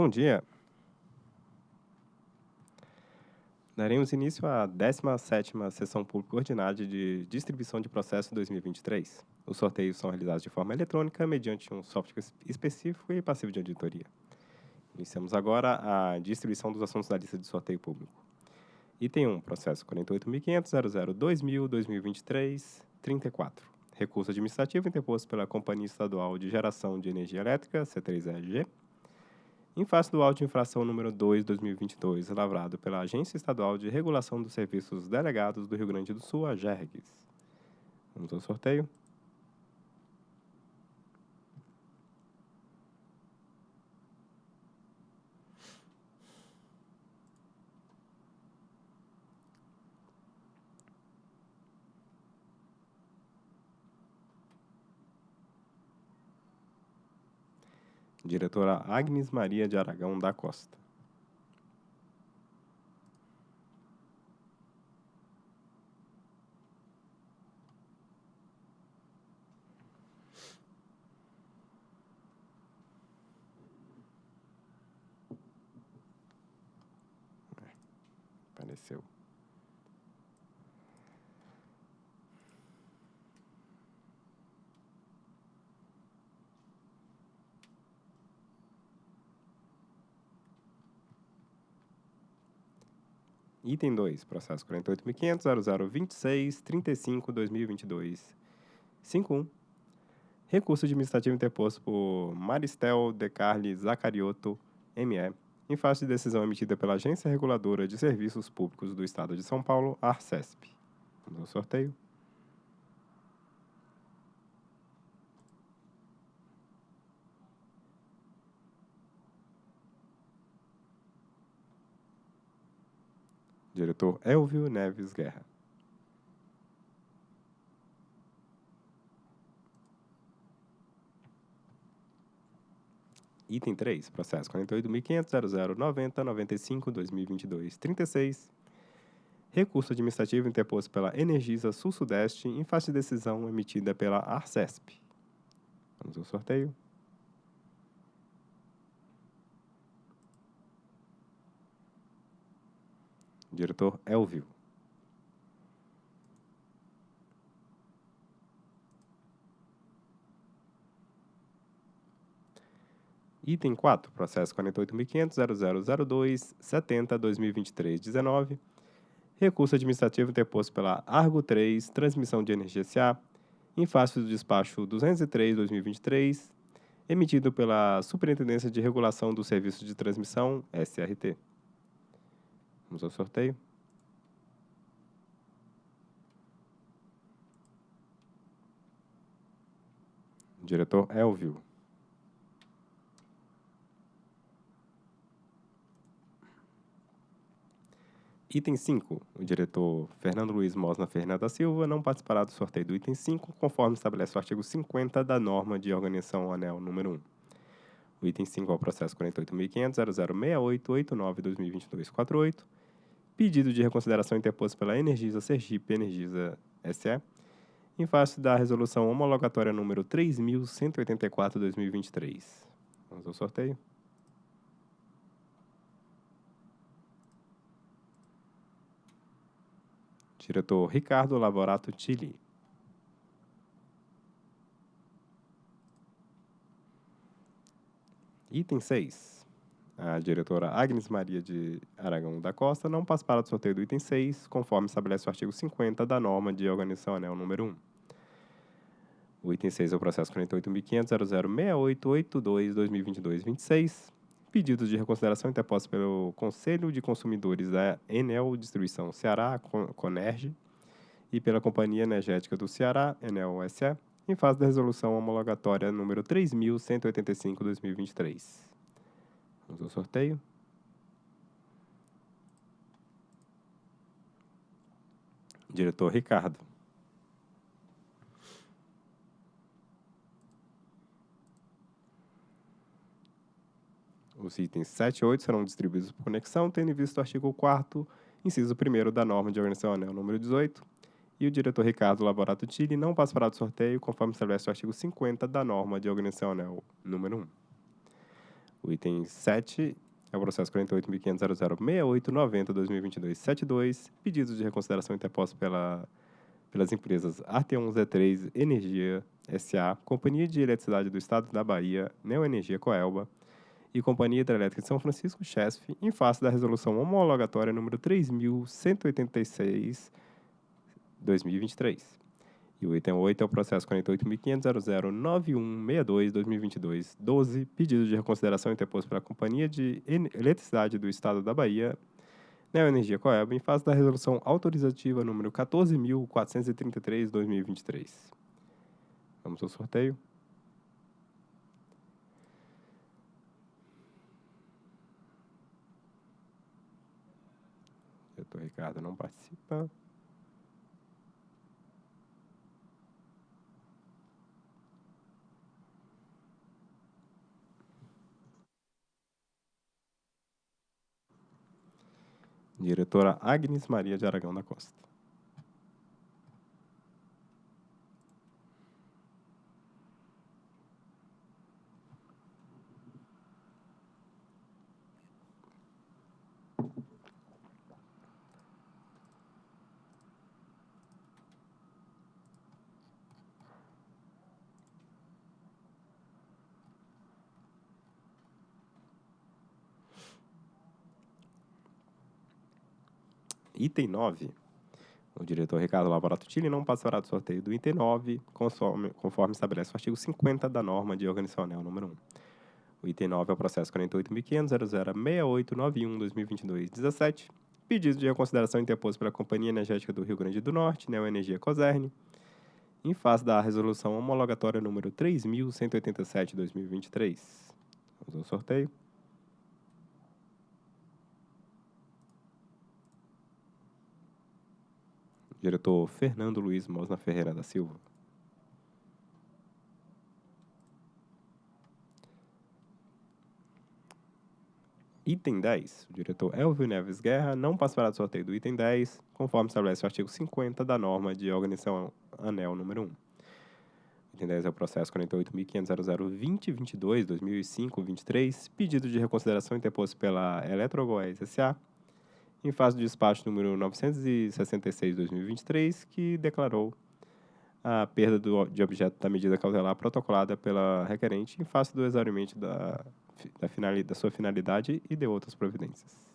Bom dia. Daremos início à 17ª Sessão Pública Ordinária de Distribuição de Processo 2023. Os sorteios são realizados de forma eletrônica, mediante um software específico e passivo de auditoria. Iniciamos agora a distribuição dos assuntos da lista de sorteio público. Item 1, processo 48.500.00.2020.2023.34. Recurso administrativo interposto pela Companhia Estadual de Geração de Energia Elétrica, C3EG, em face do auto de infração número 2, 2022, lavrado pela Agência Estadual de Regulação dos Serviços Delegados do Rio Grande do Sul, a GERGS. Vamos ao sorteio. Diretora Agnes Maria de Aragão da Costa. Apareceu. Item 2, processo 48.500.0026.35.2022.51. Recurso administrativo interposto por Maristel De Carli Zacariotto, ME, em face de decisão emitida pela Agência Reguladora de Serviços Públicos do Estado de São Paulo, ARCESP. Ao sorteio. Diretor Elvio Neves Guerra. Item 3, processo 48.500.0090.95.2022.36. Recurso administrativo interposto pela Energisa Sul-Sudeste em face de decisão emitida pela ARCESP. Vamos ao sorteio. Diretor Elvio. Item 4, processo 48.500.0002.70.2023.19. Recurso administrativo interposto pela Argo 3, Transmissão de Energia SA, em face do despacho 203-2023, emitido pela Superintendência de Regulação do Serviço de Transmissão, SRT. Vamos ao sorteio. Diretor Elvio. Item 5. O diretor Fernando Luiz Mosna Fernanda da Silva não participará do sorteio do item 5, conforme estabelece o artigo 50 da norma de organização anel número 1. O item 5 é o processo 48.500.0068.89.2022.48, pedido de reconsideração interposto pela Energisa Sergipe Energisa SE, em face da resolução homologatória número 3.184-2023. Vamos ao sorteio. Diretor Ricardo Lavorato Tilly. Item 6. A diretora Agnes Maria de Aragão da Costa não participará do sorteio do item 6, conforme estabelece o artigo 50 da norma de organização anel número 1. O item 6 é o processo 48.500.0068.82.2022.26, pedidos de reconsideração interpostos pelo Conselho de Consumidores da Enel Distribuição Ceará, Conerge, e pela Companhia Energética do Ceará, Enel SE, em fase da resolução homologatória número 3.185-2023. Vamos ao sorteio. Diretor Ricardo. Os itens 7 e 8 serão distribuídos por conexão, tendo em vista o artigo 4 inciso 1 da norma de organização anel número 18, e o diretor Ricardo Laborato Tille não participará do sorteio, conforme estabelece o artigo 50 da norma de organização anel número 1. O item 7 é o processo 48.500.006890.2022.72, pedidos de reconsideração interpostos pela, pelas empresas Arteon Z3 Energia SA, Companhia de Eletricidade do Estado da Bahia, Neoenergia Coelba e Companhia Hidrelétrica de São Francisco, CHESF, em face da resolução homologatória número 3.186-2023. E o item 8 é o processo 48.500.009162.2022.12, pedido de reconsideração interposto pela Companhia de Eletricidade do Estado da Bahia, Neoenergia Coelba, em face da resolução autorizativa número 14.433.2023. Vamos ao sorteio. Diretor Ricardo não participa. Diretora Agnes Maria de Aragão da Costa. Item 9. O diretor Ricardo Lavorato Tille não passará do sorteio do item 9, conforme, conforme estabelece o artigo 50 da norma de organizacional número 1. O item 9 é o processo 48.500.006891.2022.17, pedido de reconsideração interposto pela Companhia Energética do Rio Grande do Norte, Neoenergia Coserne, em face da resolução homologatória número 3.187.2023. Vamos ao sorteio. Diretor Fernando Luiz Mosna Ferreira da Silva. Item 10. O diretor Elvio Neves Guerra não passará do sorteio do item 10, conforme estabelece o artigo 50 da norma de organização ANEL número 1. O item 10 é o processo 48.500.002022.2005.23, pedido de reconsideração interposto pela Eletrogoés S.A., em face do despacho número 966-2023, que declarou a perda do, de objeto da medida cautelar protocolada pela requerente em face do exaurimento da, da, finalidade, da sua finalidade e de outras providências.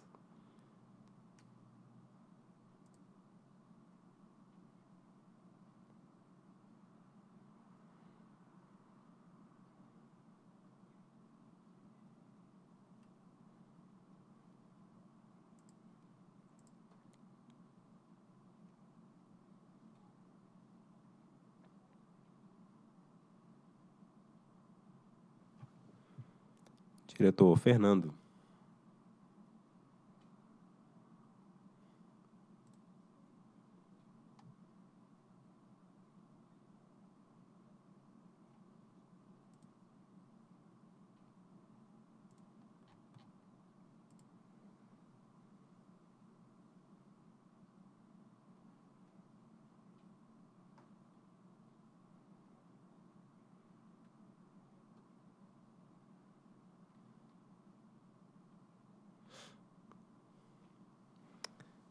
Diretor Fernando.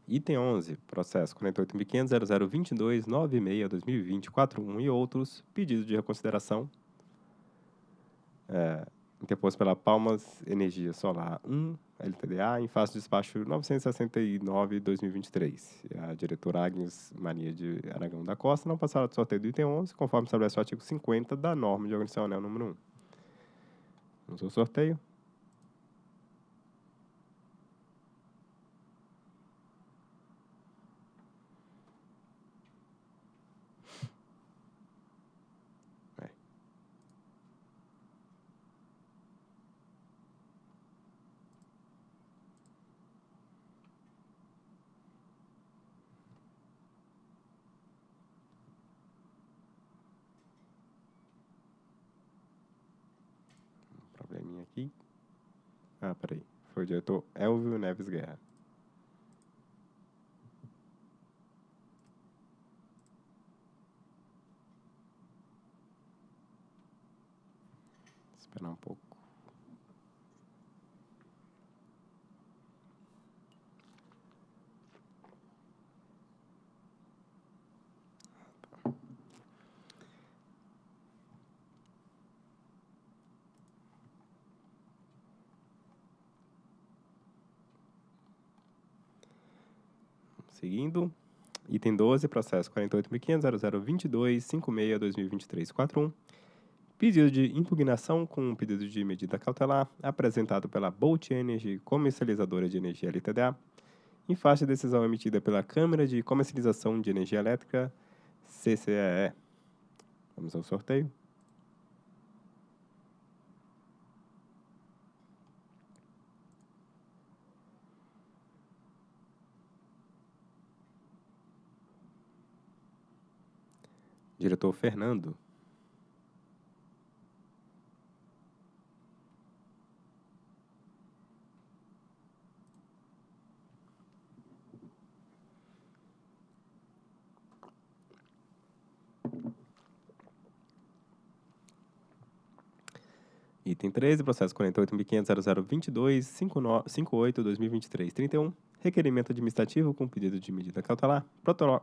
Item 11, processo 48.500.0022.96.2020.41 e outros, pedido de reconsideração é, interposto pela Palmas Energia Solar 1, LTDA, em face do despacho 969-2023. A diretora Agnes Maria de Aragão da Costa não passará do sorteio do item 11, conforme estabelece o artigo 50 da norma de organização número 1. Vamos ao sorteio. Ah, peraí. Foi o diretor Elvio Neves Guerra. Esperar um pouco. Seguindo, item 12, processo 48.500.0022.56.2023.41. Pedido de impugnação com um pedido de medida cautelar apresentado pela Bolt Energy, comercializadora de energia LTDA, em face de decisão emitida pela Câmara de Comercialização de Energia Elétrica, CCEE. Vamos ao sorteio. Diretor Fernando. Item 13, processo 48.500.0022.58.2023.31. Requerimento administrativo com pedido de medida cautelar,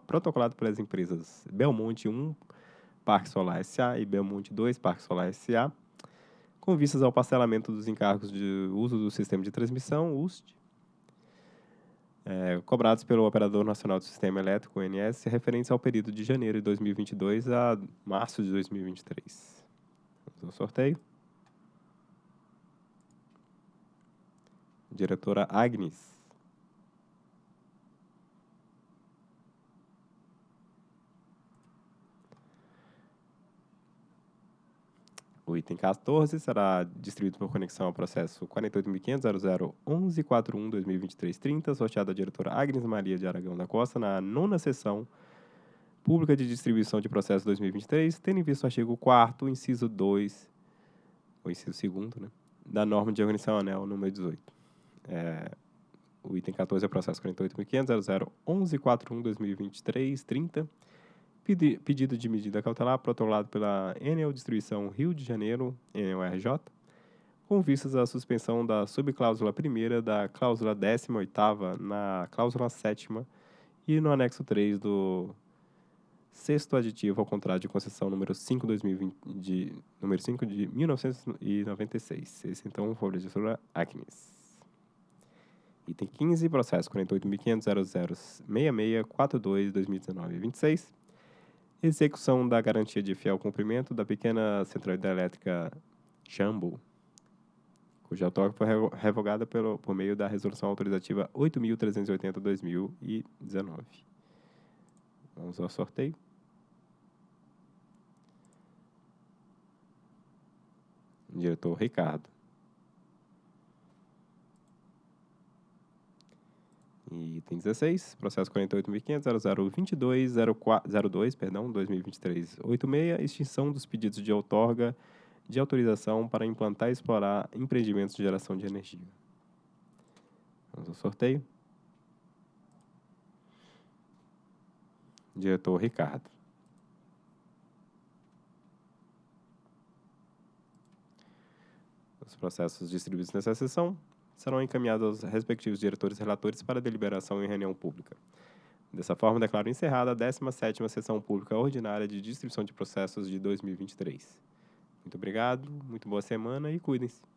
protocolado pelas empresas Belmonte 1, Parque Solar S.A. e Belmonte 2, Parque Solar S.A., com vistas ao parcelamento dos encargos de uso do sistema de transmissão, UST, é, cobrados pelo Operador Nacional do Sistema Elétrico, ONS, referentes ao período de janeiro de 2022 a março de 2023. Vamos ao sorteio. Diretora Agnes. O item 14 será distribuído por conexão ao processo 48.500.0011.41.2023.30, sorteado à diretora Agnes Maria de Aragão da Costa, na nona sessão pública de distribuição de processo 2023, tendo em vista o artigo 4 inciso 2, ou inciso 2 né, da norma de organização anel número 18. É, o item 14 é processo 48.500.0011.41.2023.30, pedido de medida cautelar protocolado pela Enel Distribuição Rio de Janeiro, Enel RJ, com vistas à suspensão da subcláusula primeira da cláusula 18ª na cláusula 7 e no anexo 3 do sexto aditivo ao contrato de concessão número 5, 2020, de, número 5 de 1996. Esse, então, foi o legislador Acnes. Item 15, processo 48.500.0066.42.2019.26 execução da garantia de fiel cumprimento da pequena central hidrelétrica Jambo, cuja autógrafo foi revogada pelo, por meio da resolução autorizativa 8.380-2019. Vamos ao sorteio. Diretor Ricardo. Item 16, processo 48.500.0022.02, perdão, 2023-86, extinção dos pedidos de outorga de autorização para implantar e explorar empreendimentos de geração de energia. Vamos ao sorteio. Diretor Ricardo. Os processos distribuídos nessa sessão serão encaminhados aos respectivos diretores e relatores para deliberação em reunião pública. Dessa forma, declaro encerrada a 17ª Sessão Pública Ordinária de Distribuição de Processos de 2023. Muito obrigado, muito boa semana e cuidem-se.